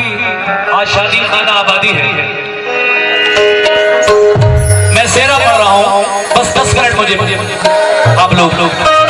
आज शादी खाना आबादी है। मैं सेरा पढ़ रहा हूँ। बस दस मिनट मुझे आप लोग लोग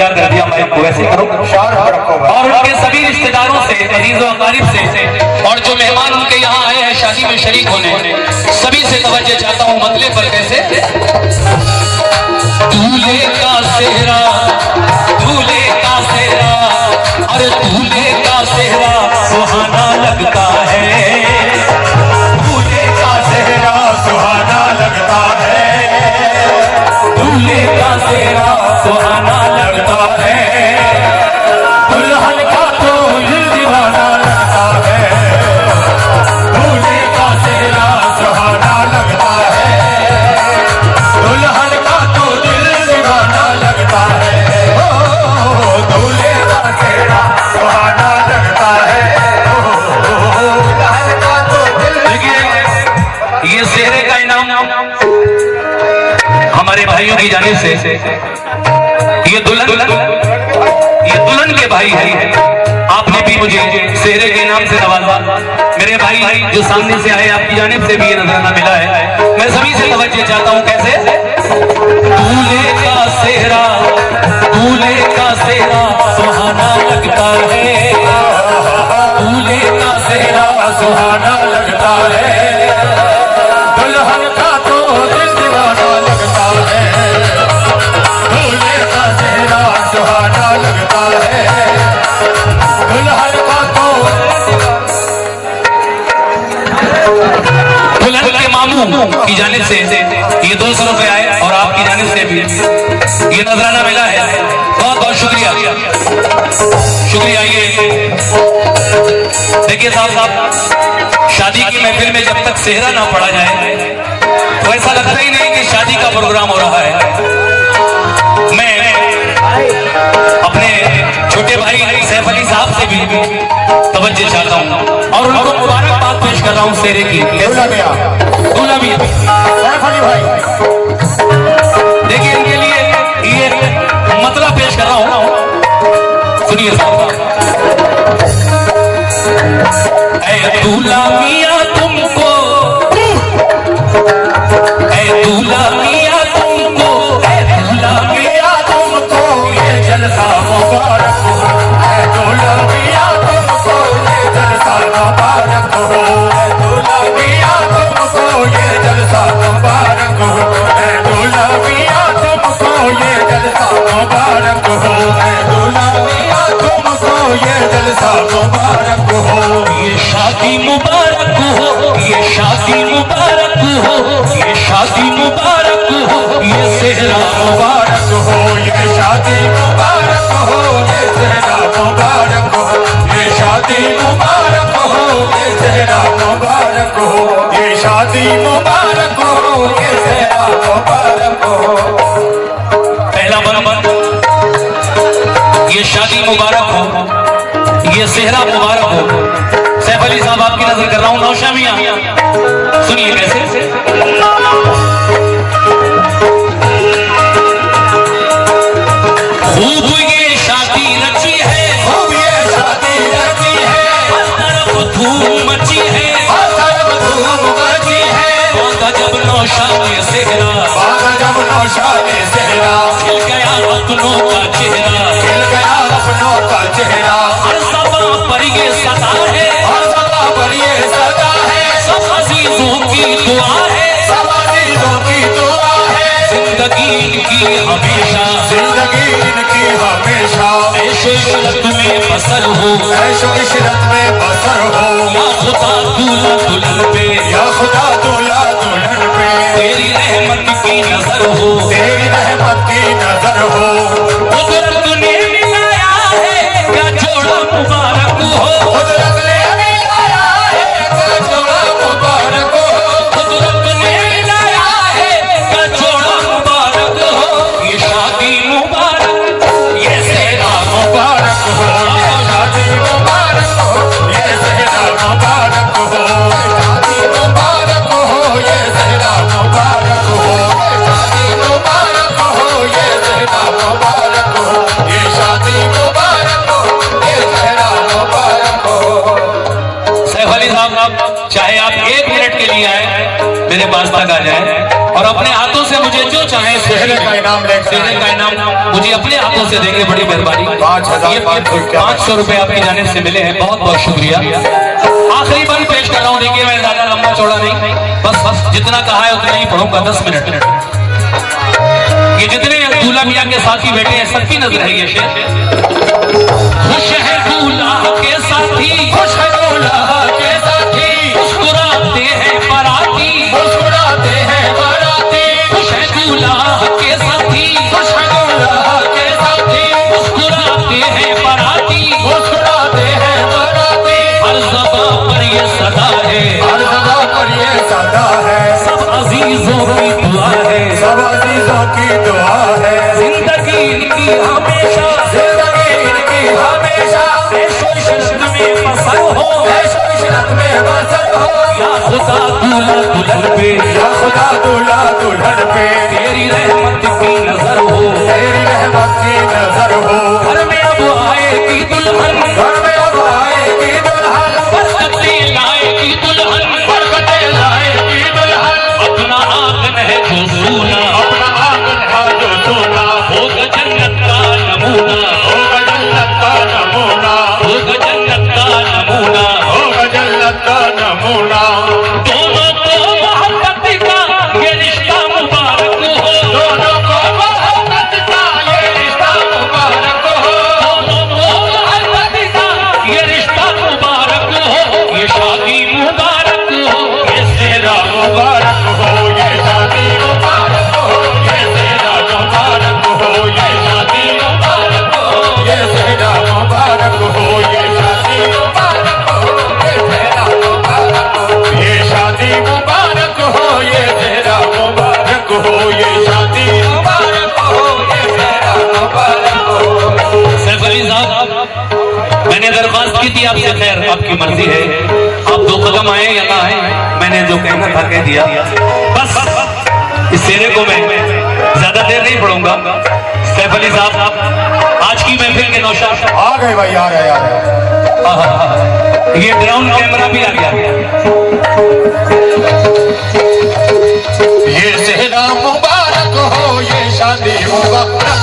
क्या कर दिया मैं वैसे करो। और उनके सभी रिश्तेदारों से अज़ीज़ अकारीब से और जो मेहमान उनके यहाँ आए हैं शादी में शरीक होने सभी से तवज्जो चाहता हूँ मतले पर कैसे? का सेहरा ये सेहरे का इनाम हमारे भाइयों की जाने से। ये दुल्हन ये दुल्हन के भाई है। आपने भी मुझे सेहरे के नाम से नवाजा। मेरे भाई जो सामने से आए, आपकी जानब से भी ये नजराना मिला है। मैं सभी से तवज्जो चाहता हूँ, कैसे? से ये दो सौ रुपए आए और आपकी जानिब से भी। ये नजराना मिला है। बहुत बहुत शुक्रिया। शुक्रिया ये। देखिए साहब साहब शादी की महफिल में जब तक सेहरा ना पड़ा जाए तो ऐसा लगता ही नहीं कि शादी का प्रोग्राम हो रहा है। मैं अपने छोटे भाई सैफ अली साहब से भी तवज्जो चाहता हूँ और उनको मुबारकबाद पेश कर रहा हूँ सेरे की। दूल्हा भी देखिए इनके लिए ये मतलब पेश कर रहा हूँ। सुनिए ये जलसा मुबारक हो ये शादी मुबारक हो ये शादी मुबारक हो ये शादी मुबारक हो ये सेहरा मुबारक हो ये शादी मुबारक हो ये सेहरा मुबारक हो ये शादी मुबारक हो ये सेहरा मुबारक हो ये शादी मुबारक हो ये सेहरा मुबारक हो पहला मन ये शादी मुबारक हो ये सेहरा मुबारक हो। सैफ अली साहब आपकी नज़र कर रहा हूँ नौशा मियाँ। सुनिए कैसे। खूब ये शादी रची है। खूब ये शादी रची है। तरफ़ धूम मची है। तरफ़ धूम मची है। बांधा जब नौशा में सेहरा। जब नौशा ने सेहरा। खिल गया अपनों का चेहरा। हमेशा। ज़िंदगी इनकी हमेशा। ऐशो इशरत में बसर हो। ऐशो इशरत में बसर हो। या खुदा दूल्हा दुल्हन पे। या खुदा दूल्हा दुल्हन पे। तेरी रहमत की नज़र हो। तेरी रहमत की नज़र हो। चाहे सेहरे का इनाम लेकर सेहरे का इनाम मुझे अपने हाथों से देंगे बड़ी मेहरबानी। पाँच हज़ार पाँच सौ रुपए आपकी जाने से मिले हैं। बहुत बहुत शुक्रिया। आखिरी बंद पेश कर रहा हूँ। देखिए मैं ज़्यादा लंबा चौड़ा नहीं। बस बस जितना कहा है उतना ही पढ़ूँगा। दस मिनट। ये जितने दूल्हा मियाँ के साथी बैठे हैं सबकी नज़र है ये। शेर खुश है बसर हो में बसर हो या खुदा दूल्हा दुल्हन पे या खुदा दूल्हा दुल्हन पे तेरी रहमत की नज़र हो तेरी रहमत की नज़र हो। घर में अब आएगी दुल्हन। घर में अब आएगी दुल्हन। मैंने दरख्वास्त की थी आपसे खैर आपकी मर्ज़ी है। आप दो कदम आए या ना आए मैंने जो कहना था कह दिया। बस इस सेरे को मैं ज़्यादा देर नहीं पढ़ूँगा। सैफ अली साहब आज की महफिल के नौशा आ गए भाई आ गए आ गए। ये ड्रोन कैमरा भी आ गया। ये सेहरा मुबारक हो ये शादी मुबारक।